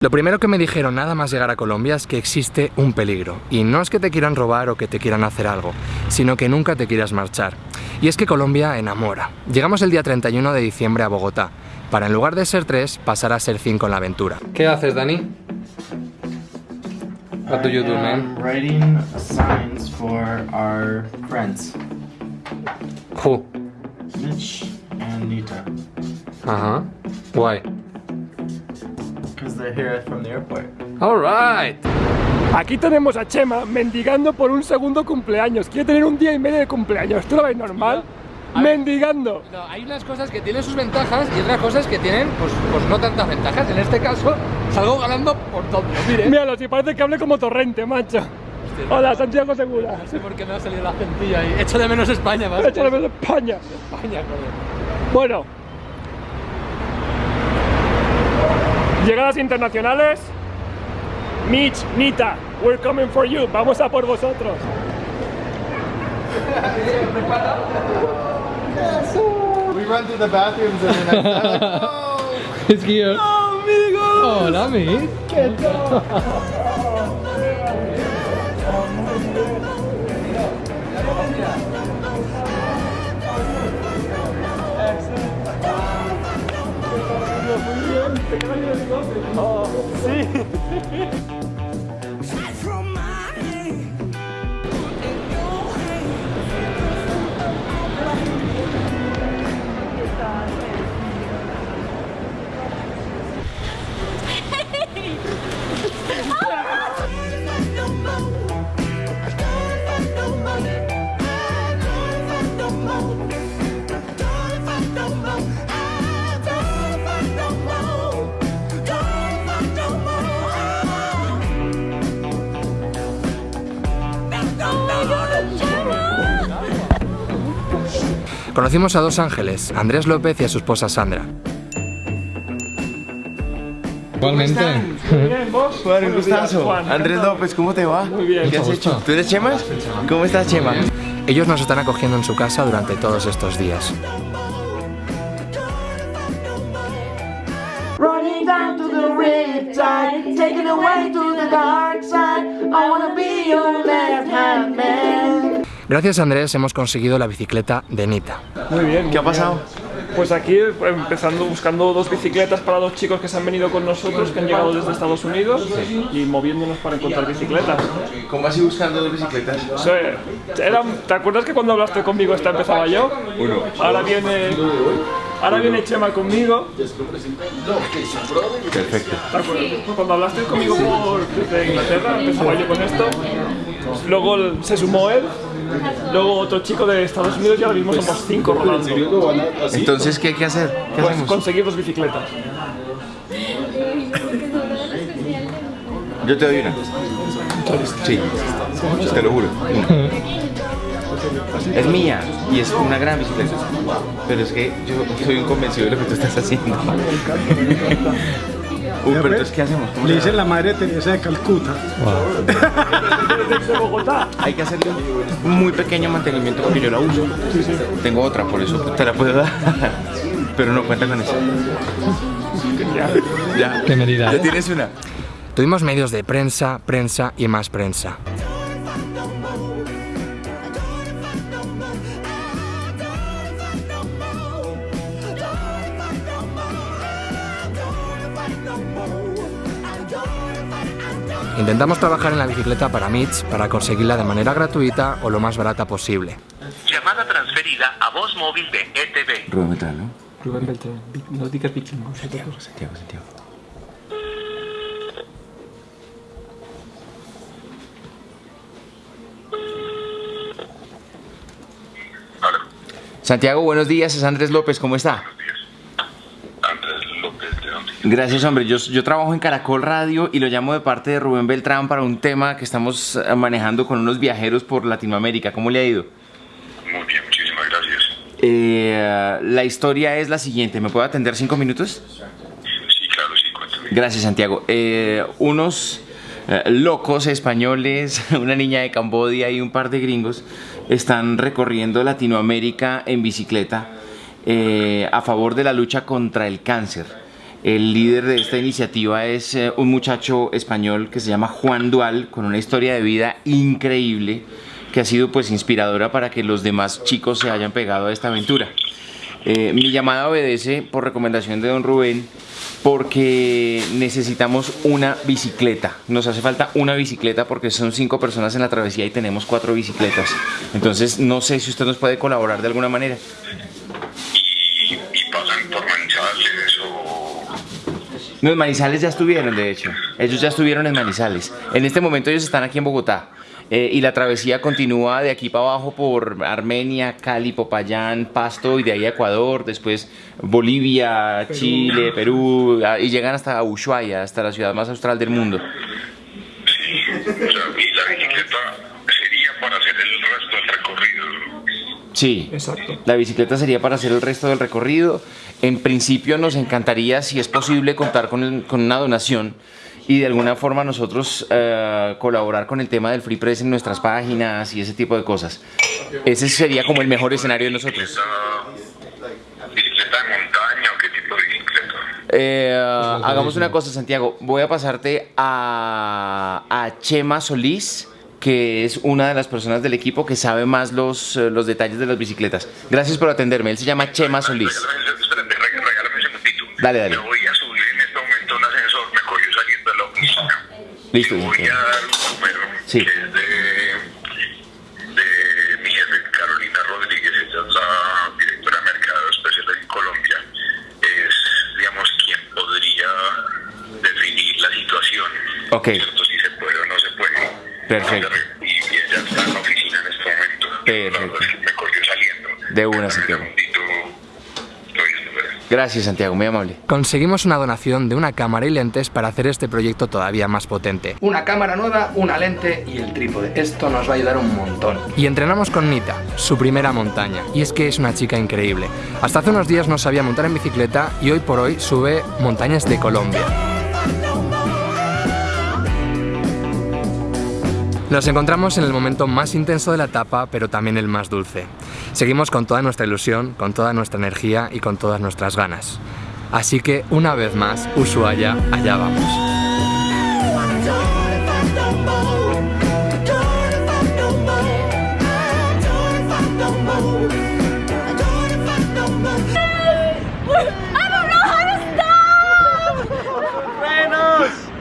Lo primero que me dijeron nada más llegar a Colombia es que existe un peligro. Y no es que te quieran robar o que te quieran hacer algo, sino que nunca te quieras marchar. Y es que Colombia enamora. Llegamos el día 31 de diciembre a Bogotá, para en lugar de ser tres, pasar a ser cinco en la aventura. ¿Qué haces, Dani? What do you do, man? Writing signs for our friends, Who? Mitch and Nita, Ajá. Why? because they're here from the airport. Alright. Aquí tenemos a Chema mendigando por un segundo cumpleaños. Quiere tener un día y medio de cumpleaños. ¿Tú lo ves normal? Mendigando. No, hay unas cosas que tienen sus ventajas y otras cosas que tienen, pues, pues no tantas ventajas. En este caso, salgo ganando por todo. Mire. Míralo, si parece que hable como torrente, macho. Hola, Santiago Segura. No sé por qué me ha salido la centilla ahí. Echo de menos España, más. Échale de España. España, joder. Bueno. Llegadas internacionales. Mitch, Nita, we're coming for you. Vamos a por vosotros. We run to the bathrooms and then I like, oh, Es here. Hola, amigo. Conocimos a dos ángeles, Andrés López y a su esposa Sandra. Igualmente. Bien, vos. Juan, un gustazo. Juan. Andrés López, ¿cómo te va? Muy bien. ¿Qué has hecho? ¿Tú eres Chema? ¿Cómo estás, Chema? Ellos nos están acogiendo en su casa durante todos estos días. Running down to the riptide, taken away to the dark side. I wanna be your left. Gracias a Andrés hemos conseguido la bicicleta de Nita. Muy bien. ¿Qué ha pasado? Pues aquí empezando buscando dos bicicletas para dos chicos que se han venido con nosotros, que han llegado desde Estados Unidos y moviéndonos para encontrar bicicletas. ¿Cómo has ido buscando dos bicicletas? O sea, era- ¿Te acuerdas que cuando hablaste conmigo esta empezaba yo? Uno. Ahora viene, ahora viene Chema conmigo. Perfecto. ¿Te acuerdas? Cuando hablaste conmigo por, desde Inglaterra, empezaba yo con esto. Luego se sumó él. Luego otro chico de Estados Unidos y ahora mismo somos cinco rodando. Entonces, ¿qué hay que hacer? ¿Qué Pues hacemos? conseguir dos bicicletas. Yo te doy una. Sí, te lo juro. Es mía y es una gran bicicleta. Pero es que yo soy un convencido de lo que tú estás haciendo. Uy, pero entonces, ¿qué hacemos? ¿Cómo Le dicen la madre Teresa de Calcuta. Hay que hacerle un muy pequeño mantenimiento porque yo la uso. Tengo otra, por eso te la puedo dar. Pero no cuenta con eso. Ya. ¿Qué medida? Ya tienes una. Tuvimos medios de prensa, prensa y más prensa. Intentamos trabajar en la bicicleta para Mitch para conseguirla de manera gratuita o lo más barata posible. Llamada transferida a voz móvil de ETV. Rubén Metal, ¿no? Rubén Beltrán, no digas vikingo. Santiago, Santiago, Santiago. Hola, Santiago, buenos días, es Andrés López, ¿cómo está? Andrés López de dónde? Gracias, hombre. Yo, yo trabajo en Caracol Radio y lo llamo de parte de Rubén Beltrán para un tema que estamos eh, manejando con unos viajeros por Latinoamérica. ¿Cómo le ha ido? Muy bien, muchísimas gracias. Eh, la historia es la siguiente. ¿Me puede atender cinco minutos? Sí, claro, sí, cuéntame. Gracias, Santiago. Eh, unos locos españoles, una niña de Cambodia y un par de gringos están recorriendo Latinoamérica en bicicleta eh, a favor de la lucha contra el cáncer. El líder de esta iniciativa es eh, un muchacho español que se llama Juan Dual, con una historia de vida increíble que ha sido pues inspiradora para que los demás chicos se hayan pegado a esta aventura. Eh, mi llamada obedece por recomendación de don Rubén porque necesitamos una bicicleta. Nos hace falta una bicicleta porque son cinco personas en la travesía y tenemos cuatro bicicletas. Entonces no sé si usted nos puede colaborar de alguna manera. y, y pasan por Manizales o Los Manizales ya estuvieron, de hecho. Ellos ya estuvieron en Manizales. En este momento ellos están aquí en Bogotá. Eh, y la travesía continúa de aquí para abajo por Armenia, Cali, Popayán, Pasto y de ahí a Ecuador, después Bolivia, Chile, Perú, ah, y llegan hasta Ushuaia, hasta la ciudad más austral del mundo. o sea, y la bicicleta sería para hacer el. Sí, Exacto. la bicicleta sería para hacer el resto del recorrido. En principio nos encantaría, si es posible, contar con, el- con una donación y de alguna forma nosotros eh, colaborar con el tema del free press en nuestras páginas y ese tipo de cosas. Ese sería como el mejor escenario de nosotros. ¿Bicicleta, bicicleta de montaña o qué tipo de bicicleta? Eh, hagamos una cosa, Santiago. Voy a pasarte a, a Chema Solís, que es una de las personas del equipo que sabe más los, eh, los detalles de las bicicletas. Gracias por atenderme. Él se llama Chema Solís. Regálame, espérate, reg- regálame un segundito. Dale, dale. Me voy a subir en este momento un ascensor, me cogió saliendo de la oficina. Listo. Voy a dar un número Sí. que es de, de mi jefe, Carolina Rodríguez, ella es la directora de Mercado Especial en Colombia. Es, digamos, quien podría definir la situación. Ok. ¿cierto? Si se puede o no se puede. Perfecto. Y, y ella está en la oficina en este momento. Perfecto. Me cogió saliendo. De una, Santiago. Gracias, Santiago. Muy amable. Conseguimos una donación de una cámara y lentes para hacer este proyecto todavía más potente. Una cámara nueva, una lente y el trípode. Esto nos va a ayudar un montón. Y entrenamos con Nita, su primera montaña. Y es que es una chica increíble. Hasta hace unos días no sabía montar en bicicleta y hoy por hoy sube montañas de Colombia. Nos encontramos en el momento más intenso de la etapa, pero también el más dulce. Seguimos con toda nuestra ilusión, con toda nuestra energía y con todas nuestras ganas. Así que, una vez más, Ushuaia, allá vamos.